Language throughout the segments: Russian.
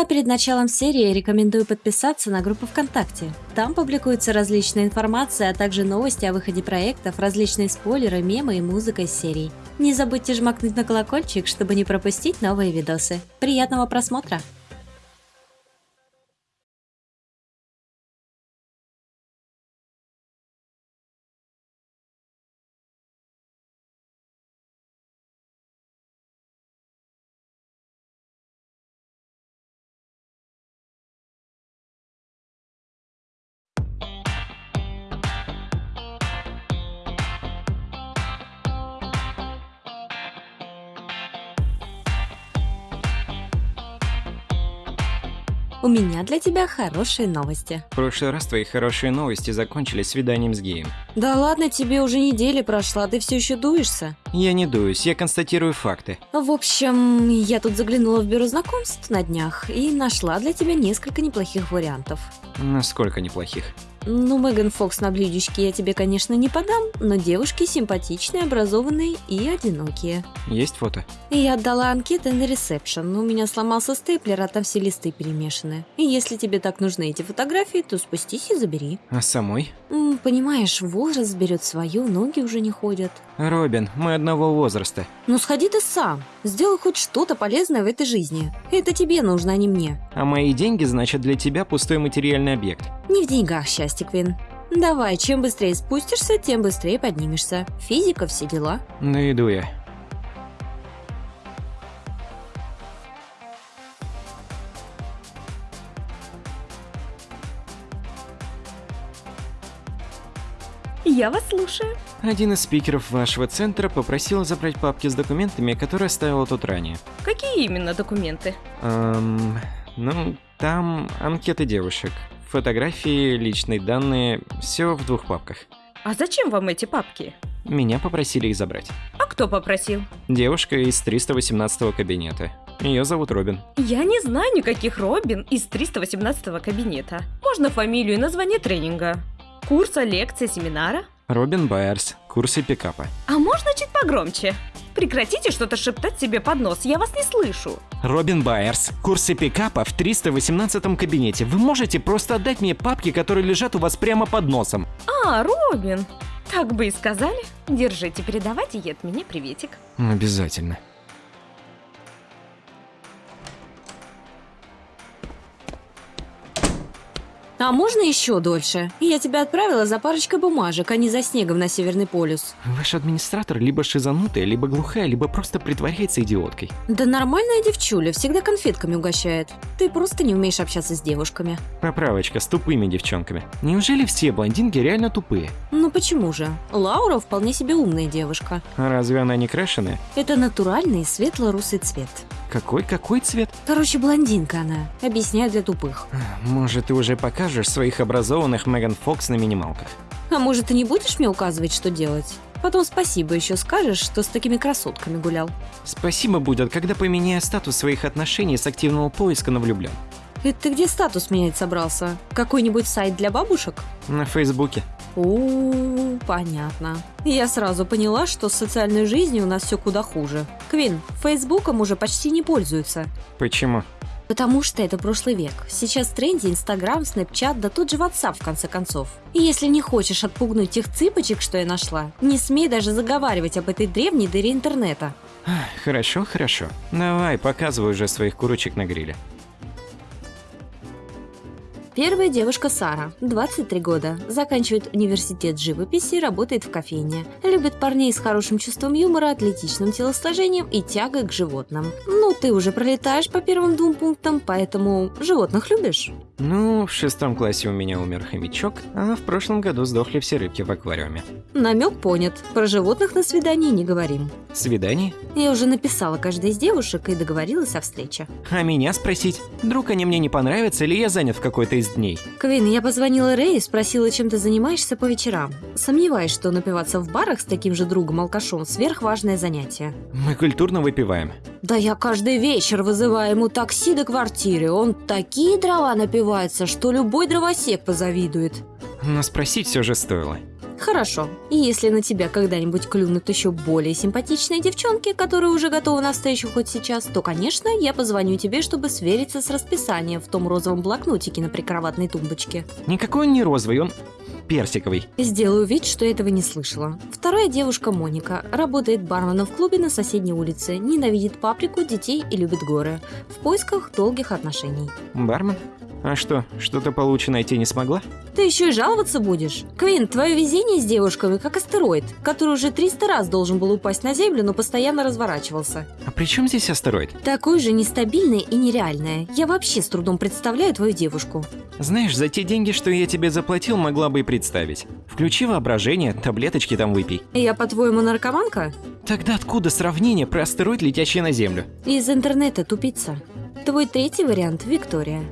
А перед началом серии рекомендую подписаться на группу ВКонтакте. Там публикуется различная информация, а также новости о выходе проектов, различные спойлеры, мемы и музыка из серий. Не забудьте жмакнуть на колокольчик, чтобы не пропустить новые видосы. Приятного просмотра! У меня для тебя хорошие новости. В прошлый раз твои хорошие новости закончились свиданием с геем. Да ладно, тебе уже неделя прошла, ты все еще дуешься? Я не дуюсь, я констатирую факты. В общем, я тут заглянула в бюро знакомств на днях и нашла для тебя несколько неплохих вариантов. Насколько неплохих? Ну, Меган Фокс на блюдечке я тебе, конечно, не подам, но девушки симпатичные, образованные и одинокие. Есть фото? Я отдала анкеты на ресепшн, но у меня сломался степлер, а там все листы перемешаны. И если тебе так нужны эти фотографии, то спустись и забери. А самой? М, понимаешь, возраст берет свое, ноги уже не ходят. Робин, мы одного возраста. Ну сходи ты сам, сделай хоть что-то полезное в этой жизни. Это тебе нужно, а не мне. А мои деньги, значит, для тебя пустой материальный объект. Не в деньгах счастье, Квин. Давай, чем быстрее спустишься, тем быстрее поднимешься. Физика, все дела. Ну иду я. Я вас слушаю. Один из спикеров вашего центра попросил забрать папки с документами, которые оставила тут ранее. Какие именно документы? Эм, ну, там анкеты девушек, фотографии, личные данные, все в двух папках. А зачем вам эти папки? Меня попросили их забрать. А кто попросил? Девушка из 318 кабинета. Ее зовут Робин. Я не знаю никаких Робин из 318 кабинета. Можно фамилию и название тренинга. Курса, лекции, семинара? Робин Байерс, курсы пикапа. А можно чуть погромче? Прекратите что-то шептать себе под нос, я вас не слышу. Робин Байерс, курсы пикапа в 318 кабинете. Вы можете просто отдать мне папки, которые лежат у вас прямо под носом. А, Робин. Так бы и сказали. Держите, передавайте ей от меня приветик. Обязательно. А можно еще дольше? Я тебя отправила за парочкой бумажек, а не за снегом на Северный полюс. Ваш администратор либо шизанутая, либо глухая, либо просто притворяется идиоткой. Да нормальная девчуля, всегда конфетками угощает. Ты просто не умеешь общаться с девушками. Поправочка с тупыми девчонками. Неужели все блондинки реально тупые? Ну почему же? Лаура вполне себе умная девушка. А разве она не крашеная? Это натуральный светло-русый цвет. Какой-какой цвет? Короче, блондинка она. Объясняю для тупых. Может, ты уже покажешь своих образованных Меган Фокс на минималках? А может, ты не будешь мне указывать, что делать? Потом спасибо еще скажешь, что с такими красотками гулял. Спасибо будет, когда поменяю статус своих отношений с активного поиска на влюблен. Это ты где статус менять собрался? Какой-нибудь сайт для бабушек? На Фейсбуке. У, понятно. Я сразу поняла, что с социальной жизнью у нас все куда хуже. Квин, Фейсбуком уже почти не пользуются. Почему? Потому что это прошлый век. Сейчас в тренде Инстаграм, Снэпчат, да тот же WhatsApp в конце концов. И если не хочешь отпугнуть тех цыпочек, что я нашла, не смей даже заговаривать об этой древней дыре интернета. Хорошо, хорошо. Давай, показывай уже своих курочек на гриле. Первая девушка Сара, 23 года, заканчивает университет живописи, работает в кофейне. Любит парней с хорошим чувством юмора, атлетичным телосложением и тягой к животным. Ну, ты уже пролетаешь по первым двум пунктам, поэтому животных любишь? Ну, в шестом классе у меня умер хомячок, а в прошлом году сдохли все рыбки в аквариуме. Намек понят. Про животных на свидании не говорим. Свидание? Я уже написала каждой из девушек и договорилась о встрече. А меня спросить? Вдруг они мне не понравятся или я занят в какой-то из дней? Квин, я позвонила Рэй и спросила, чем ты занимаешься по вечерам. Сомневаюсь, что напиваться в барах с таким же другом-алкашом – сверхважное занятие. Мы культурно выпиваем. Да я каждый вечер вызываю ему такси до квартиры. Он такие дрова напивается, что любой дровосек позавидует. Но спросить все же стоило. Хорошо. И если на тебя когда-нибудь клюнут еще более симпатичные девчонки, которые уже готовы на встречу хоть сейчас, то, конечно, я позвоню тебе, чтобы свериться с расписанием в том розовом блокнотике на прикроватной тумбочке. Никакой он не розовый, он персиковый. Сделаю вид, что этого не слышала. Вторая девушка Моника работает барменом в клубе на соседней улице, ненавидит паприку, детей и любит горы. В поисках долгих отношений. Бармен? А что, что-то получше найти не смогла? Ты еще и жаловаться будешь? Квин, твое везение с девушками как астероид, который уже 300 раз должен был упасть на Землю, но постоянно разворачивался. А при чем здесь астероид? Такой же нестабильное и нереальное. Я вообще с трудом представляю твою девушку. Знаешь, за те деньги, что я тебе заплатил, могла бы и представить. Включи воображение, таблеточки там выпей. Я, по-твоему, наркоманка? Тогда откуда сравнение про астероид, летящий на Землю? Из интернета тупица. Твой третий вариант – Виктория.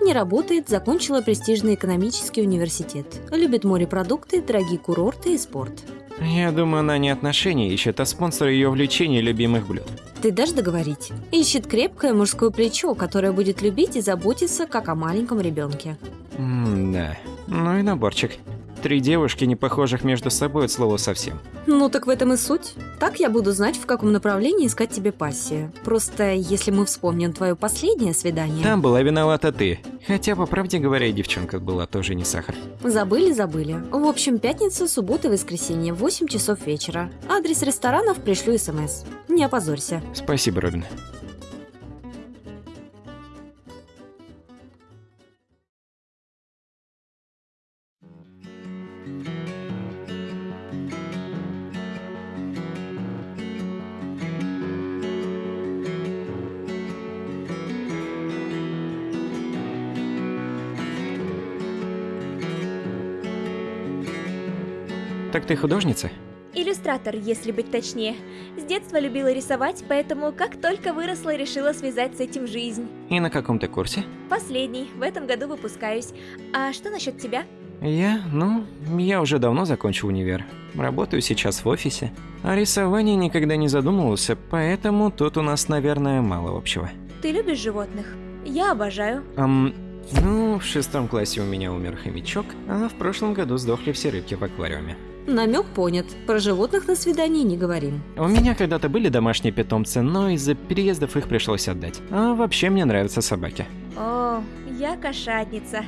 Не работает, закончила престижный экономический университет. Любит морепродукты, дорогие курорты и спорт. Я думаю, она не отношения ищет, а спонсор ее увлечений и любимых блюд. Ты дашь договорить? Ищет крепкое мужское плечо, которое будет любить и заботиться, как о маленьком ребенке. М-да. Ну и наборчик. Три девушки, не похожих между собой от слова совсем. Ну так в этом и суть. Так я буду знать, в каком направлении искать тебе пассию. Просто если мы вспомним твое последнее свидание... Там была виновата ты. Хотя, по правде говоря, девчонка была тоже не сахар. Забыли, забыли. В общем, пятница, суббота воскресенье, 8 часов вечера. Адрес ресторанов пришлю смс. Не опозорься. Спасибо, Робин. Так ты художница? Иллюстратор, если быть точнее. С детства любила рисовать, поэтому как только выросла, решила связать с этим жизнь. И на каком ты курсе? Последний, в этом году выпускаюсь. А что насчет тебя? Я? Ну, я уже давно закончил универ. Работаю сейчас в офисе. О рисовании никогда не задумывался, поэтому тут у нас, наверное, мало общего. Ты любишь животных? Я обожаю. Ам, ну, в шестом классе у меня умер хомячок, а в прошлом году сдохли все рыбки в аквариуме. Намек понят. Про животных на свидании не говорим. У меня когда-то были домашние питомцы, но из-за переездов их пришлось отдать. А вообще мне нравятся собаки. О, я кошатница.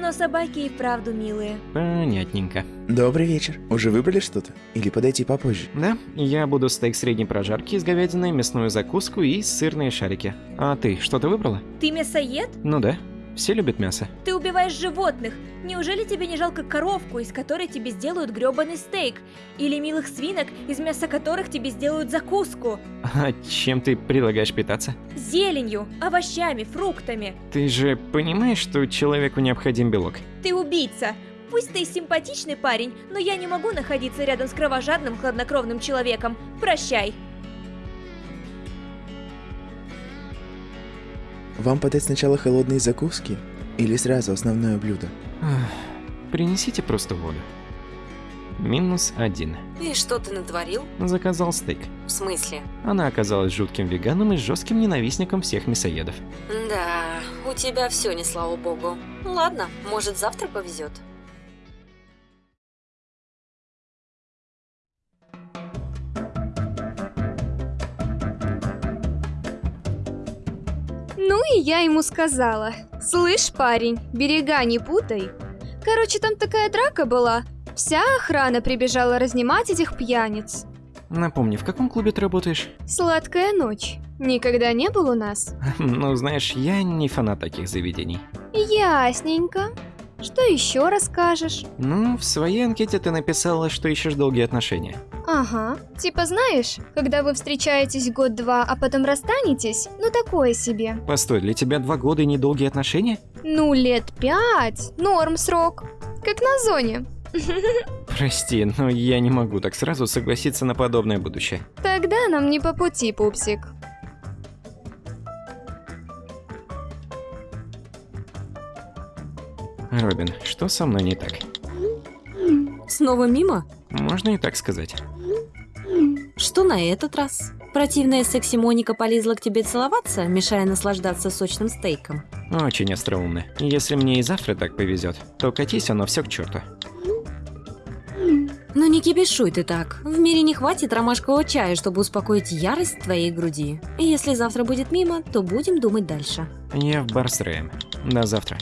Но собаки и вправду милые. Понятненько. Добрый вечер. Уже выбрали что-то? Или подойти попозже? Да, я буду стейк средней прожарки из говядины, мясную закуску и сырные шарики. А ты что-то выбрала? Ты мясоед? Ну да. Все любят мясо. Ты убиваешь животных. Неужели тебе не жалко коровку, из которой тебе сделают грёбаный стейк? Или милых свинок, из мяса которых тебе сделают закуску? А чем ты предлагаешь питаться? Зеленью, овощами, фруктами. Ты же понимаешь, что человеку необходим белок? Ты убийца. Пусть ты симпатичный парень, но я не могу находиться рядом с кровожадным, хладнокровным человеком. Прощай. Вам подать сначала холодные закуски? Или сразу основное блюдо? Принесите просто воду. Минус один. И что ты натворил? Заказал стейк. В смысле? Она оказалась жутким веганом и жестким ненавистником всех мясоедов. Да, у тебя все не слава богу. Ладно, может завтра повезет. И я ему сказала. Слышь, парень, берега не путай. Короче, там такая драка была. Вся охрана прибежала разнимать этих пьяниц. Напомни, в каком клубе ты работаешь? Сладкая ночь. Никогда не был у нас? Ну, знаешь, я не фанат таких заведений. Ясненько. Что еще расскажешь? Ну, в своей анкете ты написала, что ищешь долгие отношения. Ага. Типа знаешь, когда вы встречаетесь год-два, а потом расстанетесь, ну такое себе. Постой, для тебя два года и недолгие отношения? Ну, лет пять. Норм срок. Как на зоне. Прости, но я не могу так сразу согласиться на подобное будущее. Тогда нам не по пути, пупсик. Робин, что со мной не так? Снова мимо? Можно и так сказать. Что на этот раз? Противная секси Моника полезла к тебе целоваться, мешая наслаждаться сочным стейком. Очень остроумно. Если мне и завтра так повезет, то катись оно все к черту. Ну не кипишуй ты так. В мире не хватит ромашкового чая, чтобы успокоить ярость твоей груди. И если завтра будет мимо, то будем думать дальше. Я в бар с Рэем. До завтра.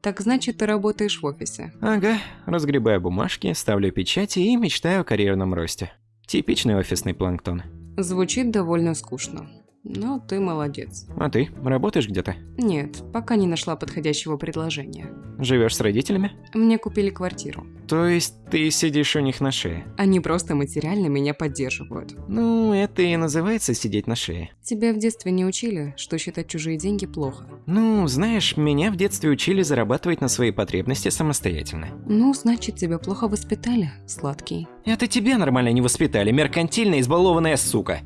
Так значит, ты работаешь в офисе. Ага, разгребаю бумажки, ставлю печати и мечтаю о карьерном росте. Типичный офисный планктон. Звучит довольно скучно. Но ты молодец. А ты, работаешь где-то? Нет, пока не нашла подходящего предложения. Живешь с родителями? Мне купили квартиру. То есть ты сидишь у них на шее? Они просто материально меня поддерживают. Ну, это и называется сидеть на шее. Тебя в детстве не учили, что считать чужие деньги плохо. Ну, знаешь, меня в детстве учили зарабатывать на свои потребности самостоятельно. Ну, значит, тебя плохо воспитали, сладкий. Это тебя нормально не воспитали, меркантильная избалованная сука.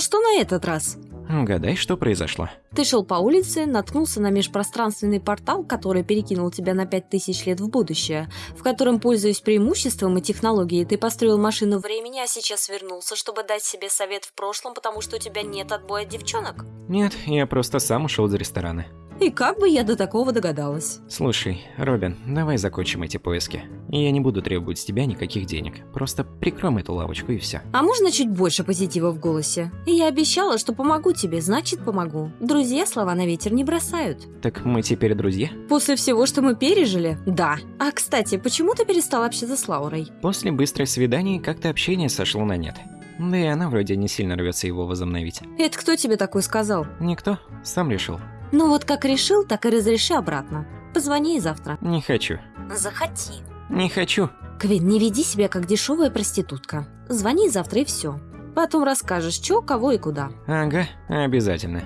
Ну что на этот раз? Угадай, что произошло. Ты шел по улице, наткнулся на межпространственный портал, который перекинул тебя на 5000 лет в будущее, в котором, пользуясь преимуществом и технологией, ты построил машину времени, а сейчас вернулся, чтобы дать себе совет в прошлом, потому что у тебя нет отбоя от девчонок. Нет, я просто сам ушел из ресторана. И как бы я до такого догадалась? Слушай, Робин, давай закончим эти поиски. Я не буду требовать с тебя никаких денег. Просто прикроем эту лавочку и все. А можно чуть больше позитива в голосе? Я обещала, что помогу тебе, значит помогу. Друзья слова на ветер не бросают. Так мы теперь друзья? После всего, что мы пережили? Да. А, кстати, почему ты перестал общаться с Лаурой? После быстрой свиданий как-то общение сошло на нет. Да и она вроде не сильно рвется его возобновить. Это кто тебе такой сказал? Никто, сам решил. Ну вот как решил, так и разреши обратно. Позвони ей завтра. Не хочу. Захоти. Не хочу. Квин, не веди себя как дешевая проститутка. Звони завтра и все. Потом расскажешь, что, кого и куда. Ага, обязательно.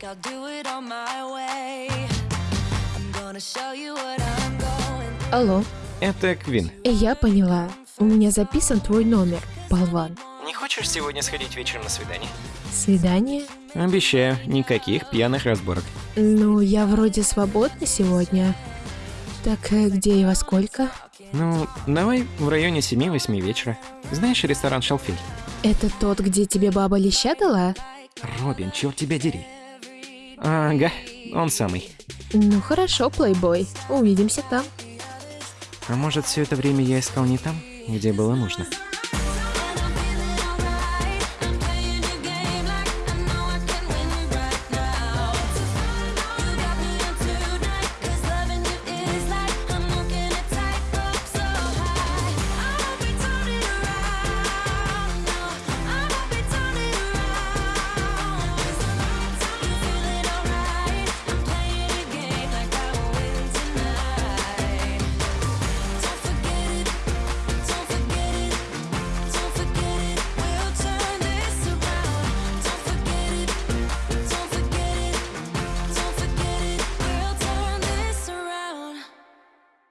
think I'll do it on my way. I'm gonna show you what I'm going Алло, Это Квин. я поняла. У меня записан твой номер, болван. Не хочешь сегодня сходить вечером на свидание? Свидание? Обещаю, никаких пьяных разборок. Ну, я вроде свободна сегодня. Так э, где и во сколько? Ну, давай в районе 7-8 вечера. Знаешь ресторан Шалфей? Это тот, где тебе баба леща дала? Робин, черт тебя дери. Ага, он самый. Ну хорошо, плейбой. Увидимся там. А может, все это время я искал не там, где было нужно?